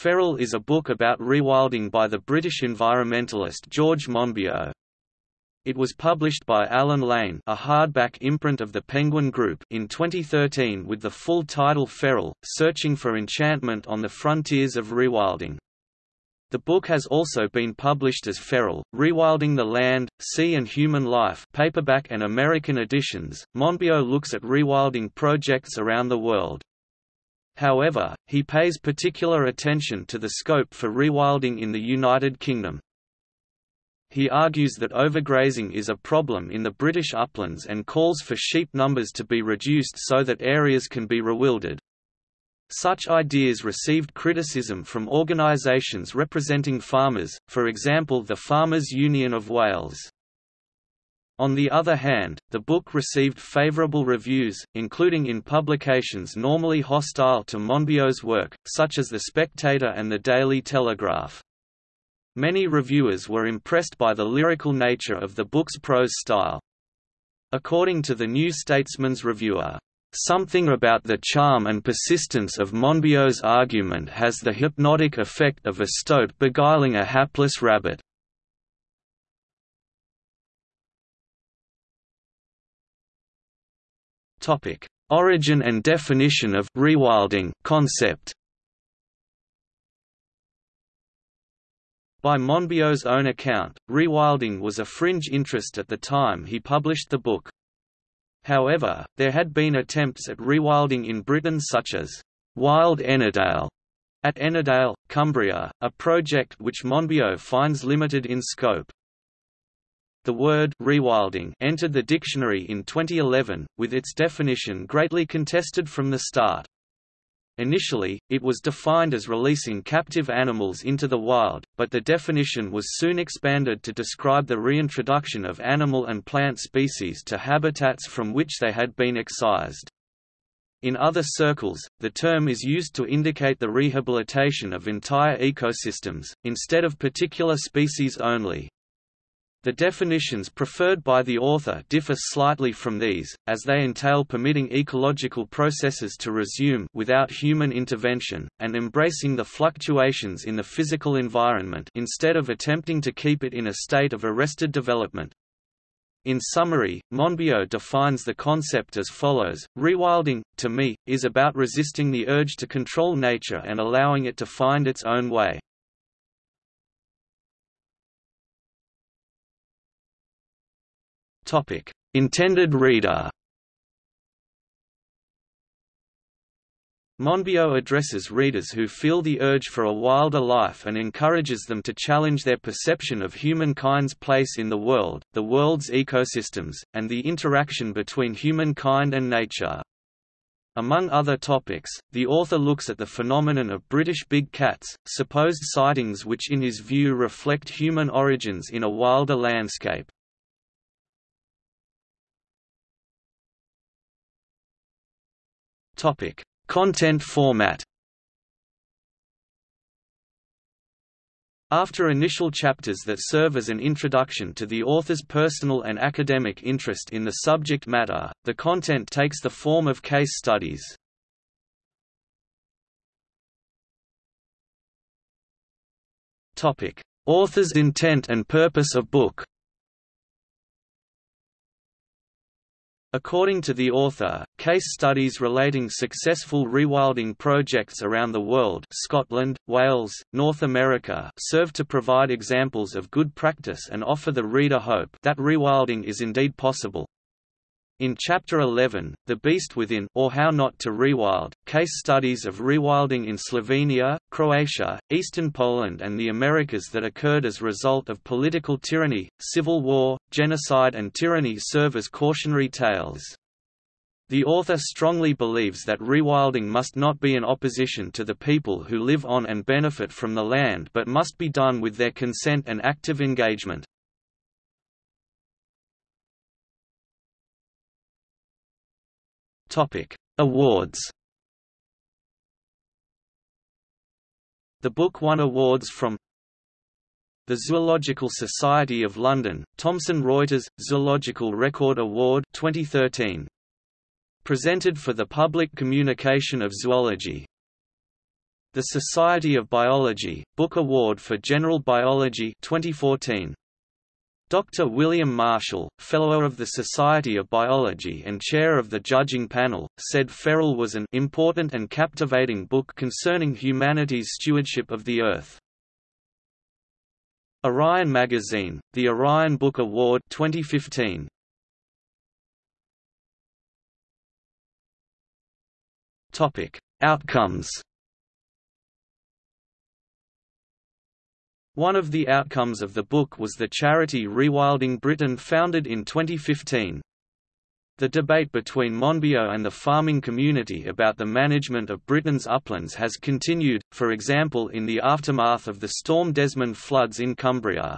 Feral is a book about rewilding by the British environmentalist George Monbiot. It was published by Allen Lane a hardback imprint of the Penguin Group in 2013 with the full title Feral, Searching for Enchantment on the Frontiers of Rewilding. The book has also been published as Feral, Rewilding the Land, Sea and Human Life paperback and American editions. Monbiot looks at rewilding projects around the world. However, he pays particular attention to the scope for rewilding in the United Kingdom. He argues that overgrazing is a problem in the British uplands and calls for sheep numbers to be reduced so that areas can be rewilded. Such ideas received criticism from organisations representing farmers, for example the Farmers Union of Wales. On the other hand, the book received favourable reviews, including in publications normally hostile to Monbiot's work, such as The Spectator and The Daily Telegraph. Many reviewers were impressed by the lyrical nature of the book's prose style. According to the New Statesman's reviewer, Something about the charm and persistence of Monbiot's argument has the hypnotic effect of a stoat beguiling a hapless rabbit. Origin and definition of rewilding concept By Monbiot's own account, rewilding was a fringe interest at the time he published the book. However, there had been attempts at rewilding in Britain such as Wild Ennerdale at Ennerdale, Cumbria, a project which Monbiot finds limited in scope. The word rewilding entered the dictionary in 2011, with its definition greatly contested from the start. Initially, it was defined as releasing captive animals into the wild, but the definition was soon expanded to describe the reintroduction of animal and plant species to habitats from which they had been excised. In other circles, the term is used to indicate the rehabilitation of entire ecosystems, instead of particular species only. The definitions preferred by the author differ slightly from these, as they entail permitting ecological processes to resume without human intervention, and embracing the fluctuations in the physical environment instead of attempting to keep it in a state of arrested development. In summary, Monbiot defines the concept as follows, rewilding, to me, is about resisting the urge to control nature and allowing it to find its own way. Topic: Intended reader. Monbiot addresses readers who feel the urge for a wilder life and encourages them to challenge their perception of humankind's place in the world, the world's ecosystems, and the interaction between humankind and nature. Among other topics, the author looks at the phenomenon of British big cats, supposed sightings which in his view reflect human origins in a wilder landscape. Topic: Content format. After initial chapters that serve as an introduction to the author's personal and academic interest in the subject matter, the content takes the form of case studies. Topic: Author's intent and purpose of book. According to the author, case studies relating successful rewilding projects around the world Scotland, Wales, North America serve to provide examples of good practice and offer the reader hope that rewilding is indeed possible. In Chapter 11, The Beast Within or How Not to Rewild, case studies of rewilding in Slovenia, Croatia, eastern Poland and the Americas that occurred as result of political tyranny, civil war, genocide and tyranny serve as cautionary tales. The author strongly believes that rewilding must not be in opposition to the people who live on and benefit from the land but must be done with their consent and active engagement. Topic: Awards. The book won awards from the Zoological Society of London, Thomson Reuters Zoological Record Award 2013. Presented for the public communication of zoology. The Society of Biology, Book Award for General Biology 2014. Dr. William Marshall, Fellow of the Society of Biology and Chair of the Judging Panel, said Feral was an important and captivating book concerning humanity's stewardship of the Earth. Orion Magazine, the Orion Book Award 2015. Topic: Outcomes One of the outcomes of the book was the charity Rewilding Britain founded in 2015. The debate between Monbiot and the farming community about the management of Britain's uplands has continued, for example in the aftermath of the Storm Desmond floods in Cumbria.